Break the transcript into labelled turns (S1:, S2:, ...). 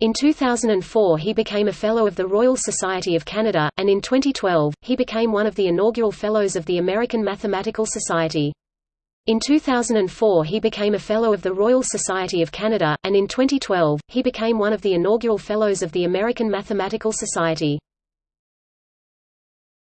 S1: In 2004 he became a Fellow of the Royal Society of Canada, and in 2012, he became one of the inaugural Fellows of the American Mathematical Society. In 2004 he became a Fellow of the Royal Society of Canada, and in 2012, he became one of the inaugural Fellows of the American Mathematical Society.